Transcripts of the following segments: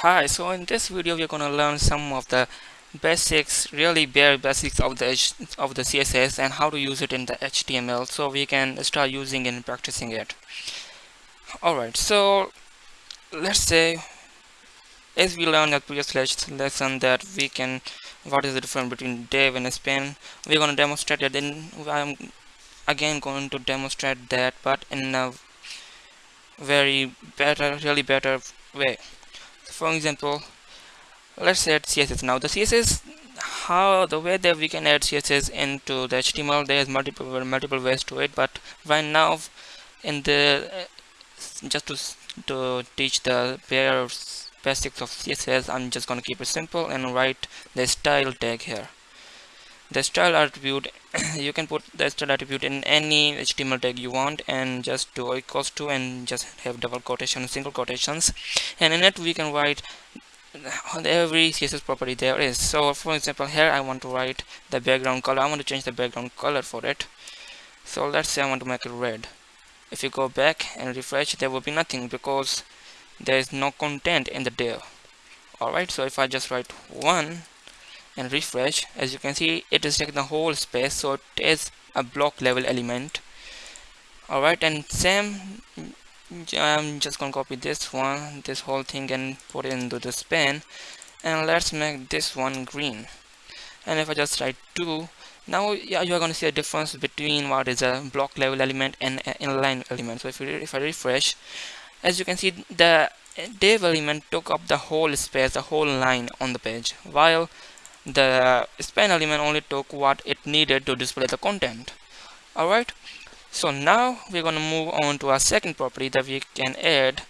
Hi, so in this video we're gonna learn some of the basics, really bare basics of the H of the CSS and how to use it in the HTML so we can start using and practicing it. Alright, so let's say as we learned at previous lesson that we can what is the difference between div and span we're going to demonstrate it then I'm again going to demonstrate that but in a very better really better way for example let's add css now the css how the way that we can add css into the html there's multiple multiple ways to it but right now in the uh, just to to teach the bare basics of css i'm just going to keep it simple and write the style tag here the style attribute you can put the style attribute in any html tag you want and just do equals to and just have double quotation single quotations. And in it we can write on every css property there is. So for example here i want to write the background color. I want to change the background color for it. So let's say i want to make it red. If you go back and refresh there will be nothing because there is no content in the div alright so if I just write 1 and refresh. As you can see it is taking the whole space so it is a block level element. Alright and same I'm just gonna copy this one this whole thing and put it into the span and let's make this one green. And if I just write 2 now yeah, you are going to see a difference between what is a block level element and an inline element. So if, you, if I refresh as you can see the div element took up the whole space the whole line on the page while the span element only took what it needed to display the content. Alright? So now we're going to move on to our second property that we can add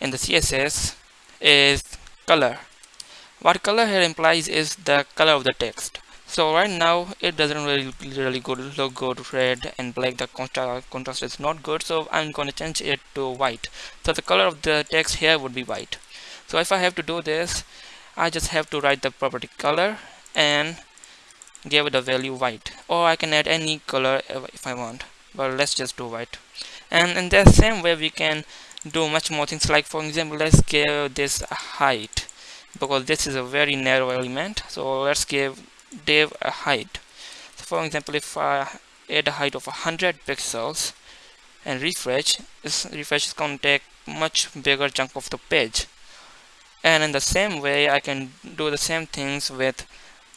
in the css is color. What color here implies is the color of the text. So right now it doesn't really really good look good red and black. The contrast contrast is not good so i'm going to change it to white. So the color of the text here would be white. So if i have to do this i just have to write the property color and give it the value white. Or i can add any color if i want but let's just do white. And in the same way we can do much more things like for example let's give this a height because this is a very narrow element so let's give div a height. So for example if I add a height of 100 pixels and refresh this refresh is going to take much bigger chunk of the page and in the same way I can do the same things with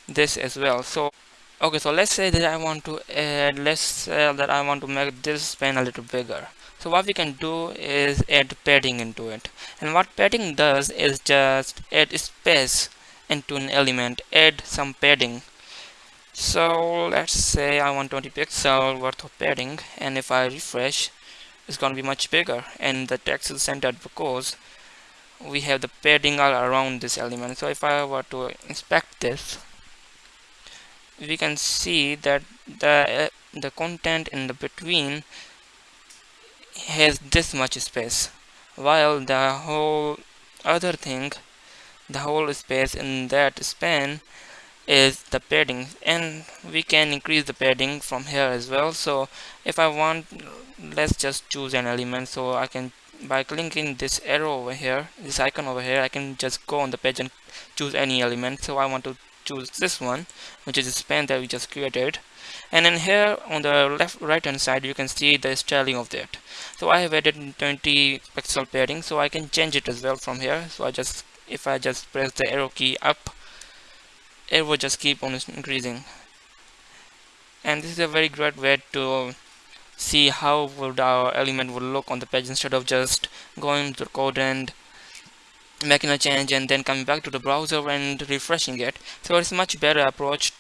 this as well. So okay so let's say that I want to add let's say that I want to make this span a little bigger. So what we can do is add padding into it. And what padding does is just add space into an element add some padding. So let's say I want 20 pixel worth of padding and if I refresh it's gonna be much bigger. And the text is centered because we have the padding all around this element. So if I were to inspect this we can see that the uh, the content in the between has this much space while the whole other thing the whole space in that span is the padding. And we can increase the padding from here as well. So if I want let's just choose an element. So I can by clicking this arrow over here this icon over here I can just go on the page and choose any element. So I want to choose this one which is the span that we just created. And then here on the left right hand side you can see the styling of that. So I have added 20 pixel padding so I can change it as well from here. So I just if I just press the arrow key up it will just keep on increasing. And this is a very great way to see how would our element would look on the page instead of just going to the code and making a change and then coming back to the browser and refreshing it. So it's much better approach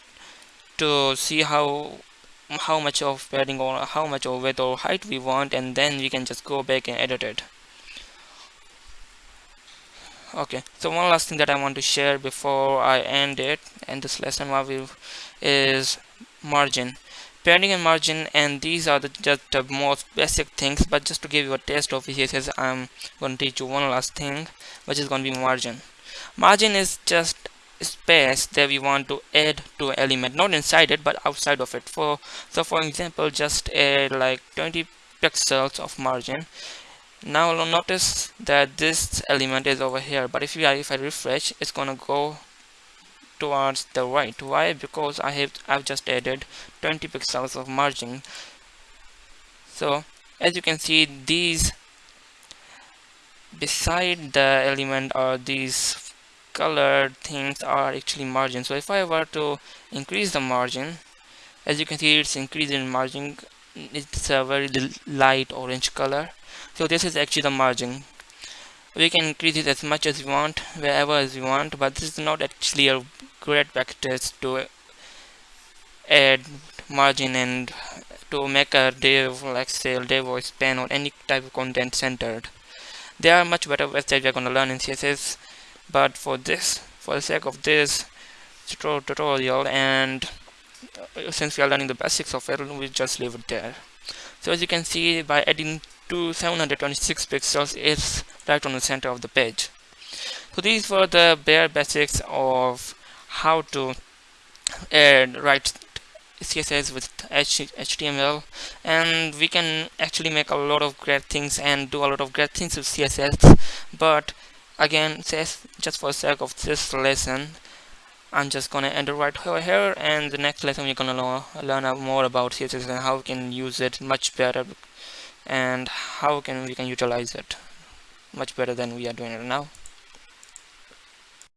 to see how how much of padding or how much of width or height we want and then we can just go back and edit it. Okay so one last thing that I want to share before I end it and this lesson is margin padding and margin and these are the just the most basic things but just to give you a taste of CSS I'm going to teach you one last thing which is going to be margin. Margin is just space that we want to add to an element not inside it but outside of it. For so for example just add like 20 pixels of margin. Now notice that this element is over here but if you if I refresh it's gonna go towards the right. Why? Because I have I've just added 20 pixels of margin. So as you can see these beside the element or these colored things are actually margin. So if I were to increase the margin as you can see it's increasing margin. It's a very light orange color. So this is actually the margin we can increase it as much as we want wherever as we want but this is not actually a great practice to add margin and to make a div like say div or span or any type of content centered. There are much better ways that we are going to learn in css but for this for the sake of this tutorial and uh, since we are learning the basics of it we just leave it there. So as you can see by adding to 726 pixels is right on the center of the page. So these were the bare basics of how to add write css with html and we can actually make a lot of great things and do a lot of great things with css but again just for the sake of this lesson I'm just gonna end it right here and the next lesson we're gonna learn more about CSS and how we can use it much better and how can we can utilize it much better than we are doing it now